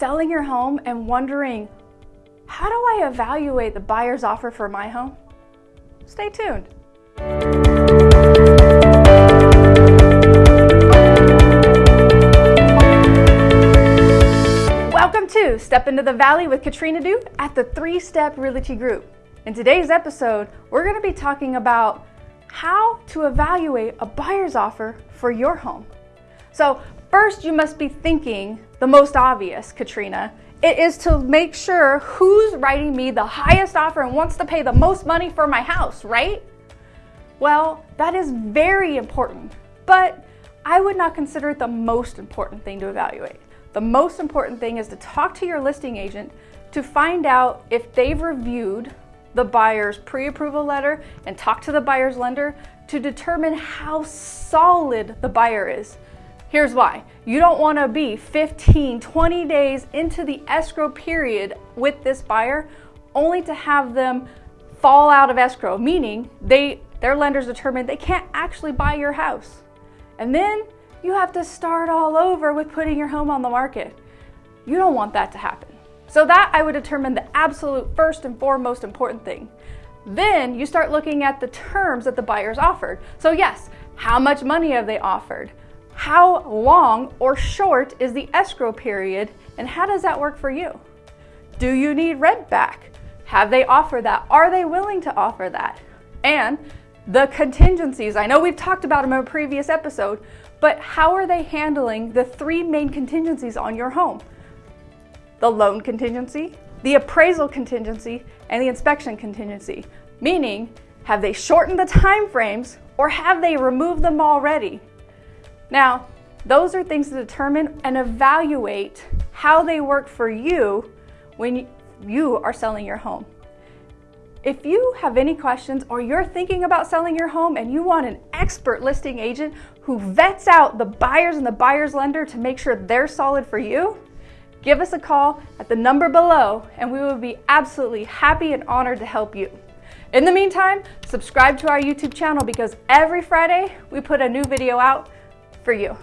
selling your home and wondering, how do I evaluate the buyer's offer for my home? Stay tuned. Welcome to Step into the Valley with Katrina Duke at the Three Step Realty Group. In today's episode, we're going to be talking about how to evaluate a buyer's offer for your home. So first you must be thinking the most obvious, Katrina. It is to make sure who's writing me the highest offer and wants to pay the most money for my house, right? Well, that is very important, but I would not consider it the most important thing to evaluate. The most important thing is to talk to your listing agent to find out if they've reviewed the buyer's pre-approval letter and talk to the buyer's lender to determine how solid the buyer is. Here's why. You don't want to be 15, 20 days into the escrow period with this buyer only to have them fall out of escrow, meaning they their lenders determined they can't actually buy your house. And then you have to start all over with putting your home on the market. You don't want that to happen. So that I would determine the absolute first and foremost important thing. Then you start looking at the terms that the buyers offered. So yes, how much money have they offered? How long or short is the escrow period and how does that work for you? Do you need rent back? Have they offered that? Are they willing to offer that? And the contingencies, I know we've talked about them in a previous episode, but how are they handling the three main contingencies on your home? the loan contingency, the appraisal contingency, and the inspection contingency. Meaning, have they shortened the time frames or have they removed them already? Now, those are things to determine and evaluate how they work for you when you are selling your home. If you have any questions or you're thinking about selling your home and you want an expert listing agent who vets out the buyers and the buyer's lender to make sure they're solid for you, give us a call at the number below and we will be absolutely happy and honored to help you. In the meantime, subscribe to our YouTube channel because every Friday we put a new video out for you.